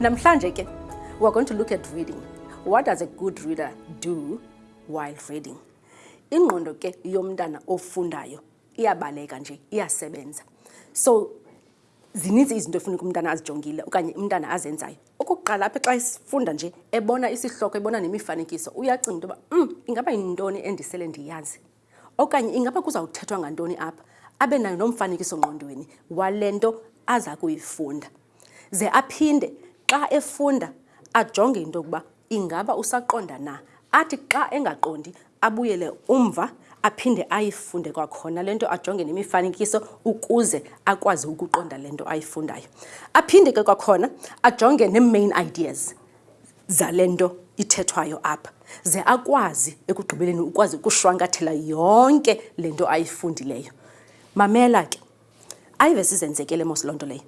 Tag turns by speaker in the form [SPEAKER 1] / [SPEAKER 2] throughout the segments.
[SPEAKER 1] Namhlanje ke, we are going to look at reading. What does a good reader do while reading? Ingqondo ke yomntana ofundayo iyabaleka nje, iyasebenza. So Zininzi izinto efuneka umntana azijongile okanye umntana azenzayo. Okokuqala apha xa esifunda nje ebona isihloko ebona nemifanekiso uyacinga into yoba um ingaba yintoni endisele ndiyazi okanye ingaba kuzawuthethwa ngantoni apha abe nayo nomfanekiso ngqondweni wale nto aza kuyifunda. Ze aphinde xa efunda ajonge into yokuba Ingaba usaqonda na? Athi xa engaqondi, abuyele umva aphinde ayifunde kwakhona le nto, ajonge nemifanekiso ukuze akwazi ukuqonda le nto ayifundayo. Aphinde ke kwakhona ajonge nee-main ideas zale nto ithethwayo apha, ze akwazi ekugqibeleni ukwazi ukushwankathela yonke le nto ayifundileyo. Mamela ke, Ayives izenzekele mos lonto leyo.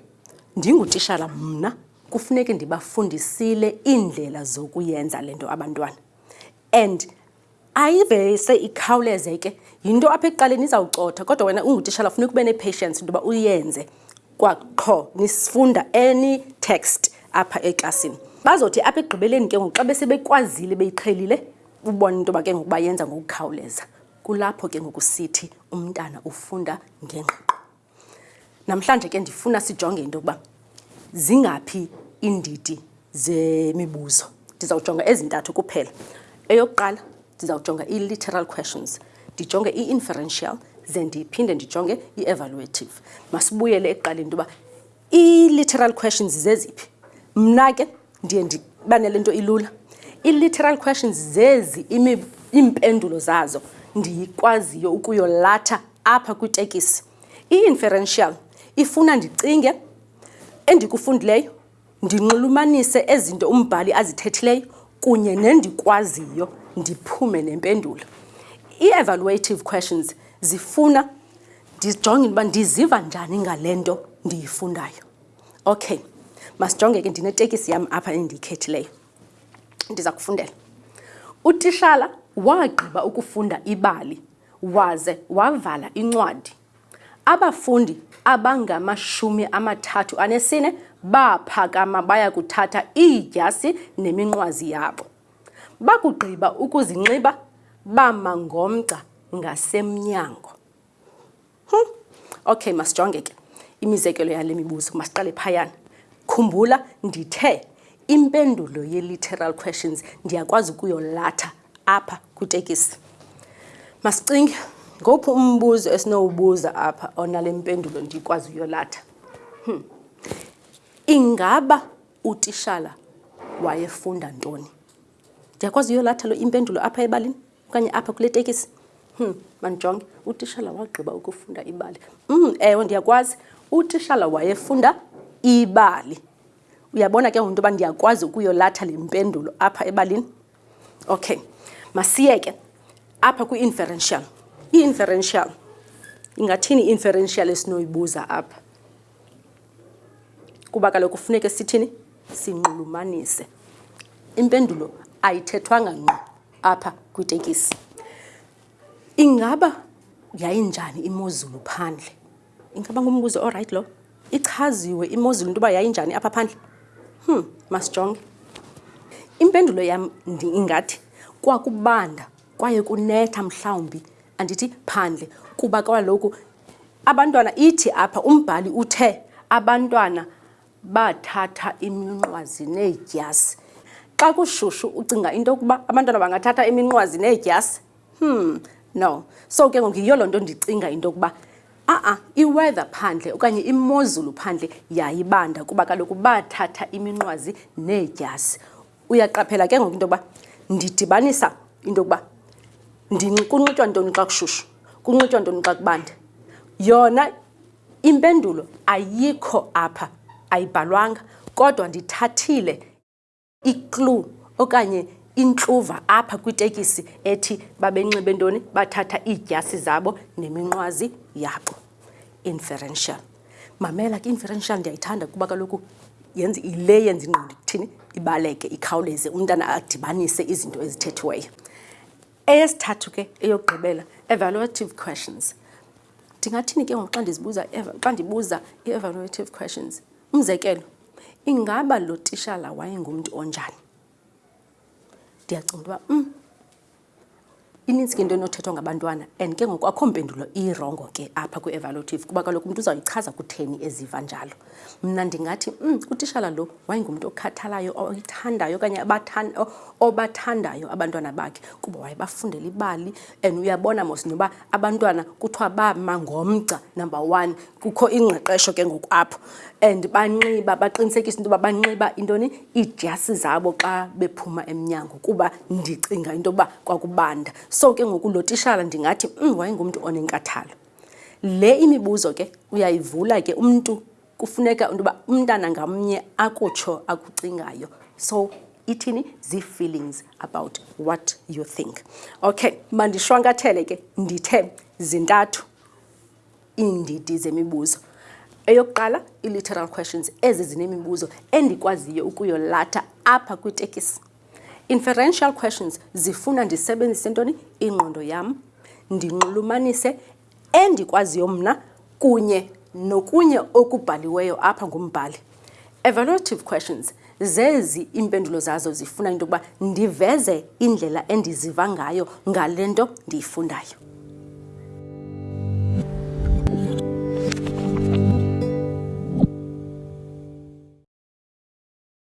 [SPEAKER 1] Ndingutishala mna kufuneke ndibafundisile iindlela zokuyenza lento abantwana. And ayivese ikhawuleze ke yinto apha ekuqaleni izawucotha kodwa wena ungutishala funeka ube ne-patience into yoba uyenze kwaqho nisifunda any text apha eklasini bazothi apha ekugqibeleni ke ngoku xa besebekwazile beyiqhelile ubona into yoba ke ngoku bayenza ngokukhawuleza Kulapho ke ngoku sithi umntana ufunda ngengqiqo. Namhlanje ke ndifuna sijonge into yokuba zingaphi iindidi zemibuzo. Ndizawujonga ezintathu kuphela. Eyokuqala ndizawujonga ii-literal questions, ndijonge i-inferential ze ndiphinde ndijonge i-evaluative. Masibuyele ekuqaleni into yoba Ii-literal questions zeziphi? Mna ke ndiye ndiba nale nto ilula. Ii-literal questions zezi iimpendulo zazo ndiyikwaziyo ukuyolatha apha kwitekisi. I-inferential ifuna ndicinge endikufundileyo ndinxulumanise ezinto umbhali azithethileyo kunye nendikwaziyo ndiphume nempendulo. Ii-evaluative questions zifuna Ndijongile uba ndiziva njani ngale nto ndiyifundayo. Okay, masijonge ke ndinetekisi yam apha endiyikhethileyo. Ndiza kufundela. Utishala wagqiba ukufunda ibali waze wavala incwadi. Abafundi abangamashumi amathathu anesine baphakama baya kuthatha iidyasi neminqwazi yabo. Bakugqiba ukuzinxiba bama ngomgca ngasemnyango. Hm. Okay, masijonge ke imizekelo yale mibuzo. Masiqale phayana. Khumbula ndithe impendulo ye-literal questions ndiyakwazi ukuyolatha apha kwitekisi. Masicinge ngophi umbuzo esinowubuza apha onale mpendulo ndiyikwazi uyolatha. Hm. Ingaba utishala wayefunda ntoni? Ndiyakwazi uyolatha lo impendulo apha ebalini? okanye apha kule tekisi hmm, mandijonge utishala wagqiba ukufunda ibali mm, ewe ndiyakwazi utishala wayefunda ibali uyabona ke ngoku into yoba ndiyakwazi ukuyolatha le mpendulo apha ebalini okay masiyeke apha kwi-inferential i-inferential ingathini i-inferential esinoyibuza apha kuba kaloku kufuneke sithini sinxulumanise impendulo ayithethwanga ngqo apha kwitekisi ingaba yayinjani imozulu phandle ingaba ngumbuzo orayithi lo ichaziwe imozulu into yoba yayinjani apha phandle hmm masijonge impendulo yam ingathi kwakubanda kwaye kunetha mhlawumbi andithi phandle kuba kaloku abantwana ithi apha umbhali uthe abantwana Bathatha iminqwazi needyasi. Xa kushushu ucinga into yokuba abantwana bangathatha iminqwazi needyasi? Hmm, no. So ke ngoku yiyo loo nto ndicinga into yokuba a-a i-weather phandle okanye imozulu phandle yayibanda kuba kaloku bathatha iminqwazi needyasi. Uyaqaphela ke ngoku into yokuba ndidibanisa into yokuba kunxitywa ntoni xa kushushu, kunxitywa ntoni xa kubanda. Yona Impendulo ayikho apha, ayibhalwanga, kodwa ndithathile i-clue okanye intluva apha kwitekisi ethi babenxibe ntoni, bathatha iidyasi zabo neminqwazi yabo. Inferential. Mamela ke, inferential ndiyayithanda kuba kaloku yenza yile yenza ingqondo ikuthini, ibaleke, ikhawuleze, umntana adibanise izinto ezithethiweyo. Eyesithathu ke, eyokugqibela, evaluative questions. Ndingathini ke ngoku xa ndizibuza xa ndibuza i-evaluative questions? Umzekelo, ingaba lo tishala wayengumntu onjani? Ndiyacinga uba um inintsi ke into enothethwa ngabantwana and ke ngoku akho mpendulo irongo ke apha kwi-evaluative kuba kaloku umntu uzawuyichaza kutheni eziva njalo. mna ndingathi um utishala lo wayengumntu okhathalayo oyithandayo okanye obathandayo abantwana bakhe kuba wayebafundela ibali and uyabona mos noba abantwana kuthiwa bama ngomgca number one kukho ingqeqesho ke ngoku apho and banxiba baqinisekisa into yoba banxiba intoni iidyasi zabo xa bephuma emnyango kuba ndicinga into yoba kwakubanda so ke ngoku lo tishala ndingathi um wayengumntu onenkathalo Le imibuzo ke uyayivula ke umntu kufuneka into yoba umntana ngamnye akutsho akucingayo. So ithini? Zii-feelings about what you think. Okay, mandishwankathele ke ndithe zintathu iindidi zemibuzo. Eyokuqala, ii-literal questions, ezi zinemibuzo endikwaziyo ukuyolatha apha kwitekisi. Inferential questions zifuna ndisebenzise ntoni? Ingqondo yam, ndinxulumanise endikwaziyo mna kunye nokunye okubhaliweyo apha ngumbhali. Evaluative questions zezi iimpendulo zazo zifuna into yokuba ndiveze indlela endiziva ngayo ngale nto ndiyifundayo.